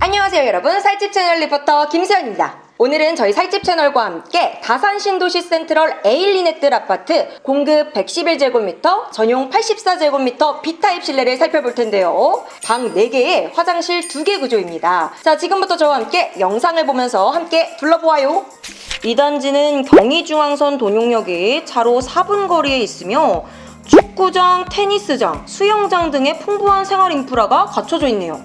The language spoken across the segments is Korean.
안녕하세요 여러분. 살집 채널 리포터 김수현입니다. 오늘은 저희 살집 채널과 함께 다산 신도시 센트럴 에일리넷들 아파트 공급 111제곱미터 전용 84제곱미터 B타입 실내를 살펴볼 텐데요. 방 4개에 화장실 2개 구조입니다. 자 지금부터 저와 함께 영상을 보면서 함께 둘러보아요. 이 단지는 경의중앙선 돈용역이 차로 4분 거리에 있으며 축구장, 테니스장, 수영장 등의 풍부한 생활 인프라가 갖춰져 있네요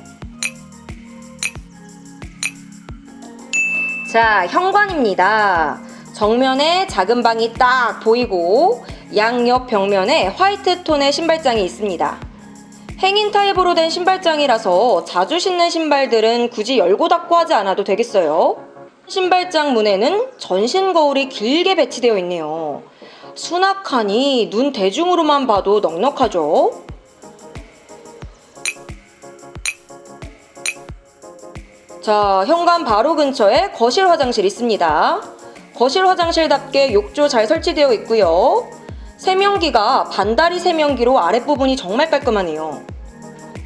자, 현관입니다. 정면에 작은 방이 딱 보이고 양옆 벽면에 화이트 톤의 신발장이 있습니다. 행인 타입으로 된 신발장이라서 자주 신는 신발들은 굳이 열고 닫고 하지 않아도 되겠어요. 신발장 문에는 전신 거울이 길게 배치되어 있네요. 수납칸이 눈 대중으로만 봐도 넉넉하죠? 자, 현관 바로 근처에 거실 화장실 있습니다. 거실 화장실답게 욕조 잘 설치되어 있고요. 세면기가 반다리 세면기로 아랫부분이 정말 깔끔하네요.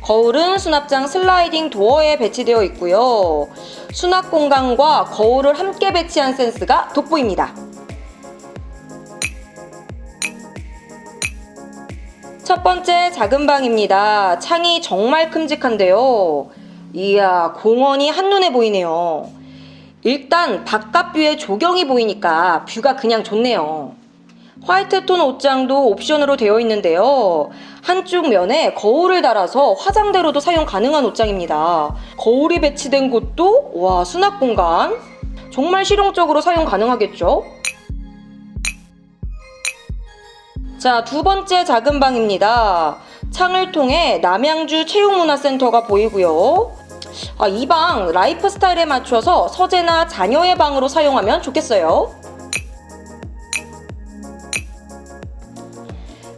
거울은 수납장 슬라이딩 도어에 배치되어 있고요. 수납 공간과 거울을 함께 배치한 센스가 돋보입니다. 첫 번째 작은 방입니다. 창이 정말 큼직한데요. 이야 공원이 한눈에 보이네요. 일단 바깥 view에 조경이 보이니까 view가 그냥 좋네요. white톤 옷장도 옵션으로 되어 있는데요. 한쪽 면에 거울을 달아서 화장대로도 사용 가능한 옷장입니다. 거울이 배치된 곳도 와 수납 공간 정말 실용적으로 사용 가능하겠죠? 자, 두 번째 작은 방입니다. 창을 통해 남양주 체육문화센터가 보이고요. 아, 이 방 라이프 스타일에 맞춰서 서재나 자녀의 방으로 사용하면 좋겠어요.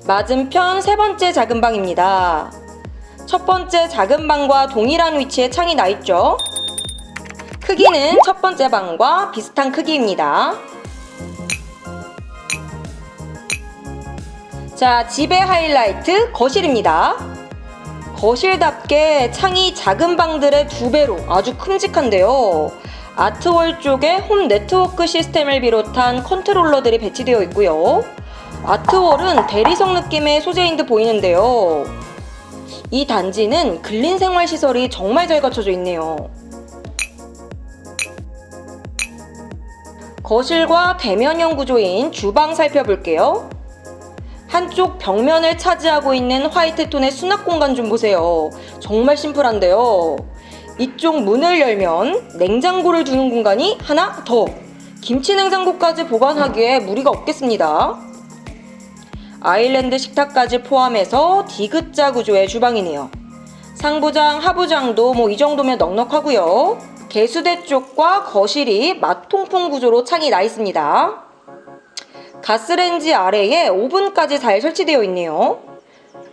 맞은편 세 번째 작은 방입니다. 첫 번째 작은 방과 동일한 위치에 창이 나 있죠. 크기는 첫 번째 방과 비슷한 크기입니다. 자, 집의 하이라이트 거실입니다. 거실답게 창이 작은 방들의 두 배로 아주 큼직한데요. art wall 쪽에 홈 네트워크 시스템을 비롯한 컨트롤러들이 배치되어 있고요. art wall은 대리석 느낌의 소재인 듯 보이는데요. 이 단지는 근린 생활 시설이 정말 잘 갖춰져 있네요. 거실과 대면형 구조인 주방 살펴볼게요. 한쪽 벽면을 차지하고 있는 화이트 톤의 수납 공간 좀 보세요. 정말 심플한데요. 이쪽 문을 열면 냉장고를 두는 공간이 하나 더! 김치 냉장고까지 보관하기에 무리가 없겠습니다. 아일랜드 식탁까지 포함해서 디귿자 구조의 주방이네요. 상부장, 하부장도 뭐 이 정도면 넉넉하고요. 개수대 쪽과 거실이 맞통풍 구조로 창이 나 있습니다. 가스렌지 아래에 오븐까지 잘 설치되어 있네요.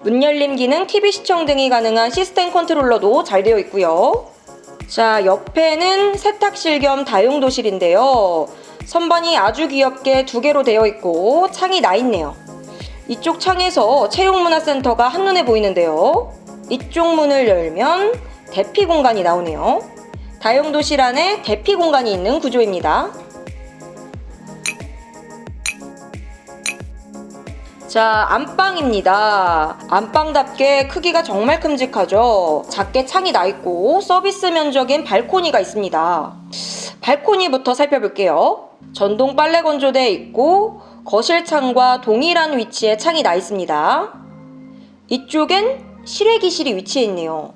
문 열림 기능, TV 시청 등이 가능한 시스템 컨트롤러도 잘 되어 있고요. 자, 옆에는 세탁실 겸 다용도실인데요. 선반이 아주 귀엽게 두 개로 되어 있고 창이 나 있네요. 이쪽 창에서 체육문화센터가 한눈에 보이는데요. 이쪽 문을 열면 대피 공간이 나오네요. 다용도실 안에 대피 공간이 있는 구조입니다. 자, 안방입니다. 안방답게 크기가 정말 큼직하죠? 작게 창이 나 있고 서비스 면적인 발코니가 있습니다. 발코니부터 살펴볼게요. 전동 빨래 건조대 있고 거실 창과 동일한 위치에 창이 나 있습니다. 이쪽엔 실외기실이 위치해 있네요.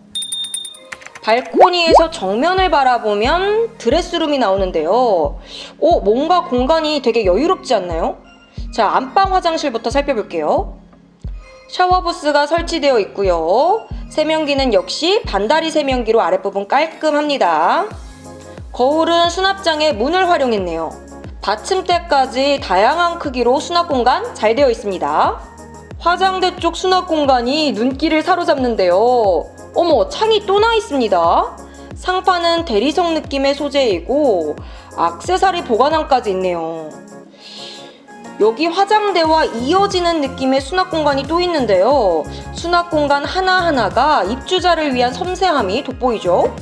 발코니에서 정면을 바라보면 드레스룸이 나오는데요. 오, 뭔가 공간이 되게 여유롭지 않나요? 자, 안방 화장실부터 살펴볼게요. 샤워 부스가 설치되어 있고요. 세면기는 역시 반다리 세면기로 아랫부분 깔끔합니다. 거울은 수납장에 문을 활용했네요. 받침대까지 다양한 크기로 수납 공간 잘 되어 있습니다. 화장대 쪽 수납 공간이 눈길을 사로잡는데요. 어머, 창이 또 나 있습니다. 상판은 대리석 느낌의 소재이고 악세사리 보관함까지 있네요. 여기 화장대와 이어지는 느낌의 수납 공간이 또 있는데요. 수납 공간 하나하나가 입주자를 위한 섬세함이 돋보이죠?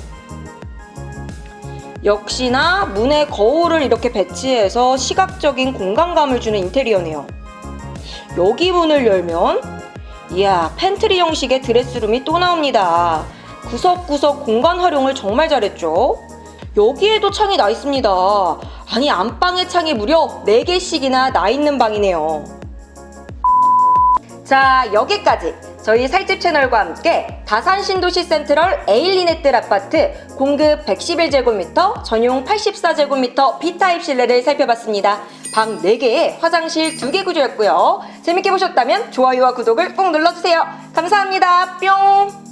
역시나 문에 거울을 이렇게 배치해서 시각적인 공간감을 주는 인테리어네요. 여기 문을 열면 이야 팬트리 형식의 드레스룸이 또 나옵니다. 구석구석 공간 활용을 정말 잘했죠. 여기에도 창이 나 있습니다. 아니 안방에 창이 무려 4개씩이나 나 있는 방이네요. 자 여기까지 저희 살집 채널과 함께 다산 신도시 센트럴 에일린의뜰 아파트 공급 111제곱미터 전용 84제곱미터 B타입 실내를 살펴봤습니다. 방 4개에 화장실 2개 구조였고요. 재밌게 보셨다면 좋아요와 구독을 꼭 눌러주세요. 감사합니다. 뿅!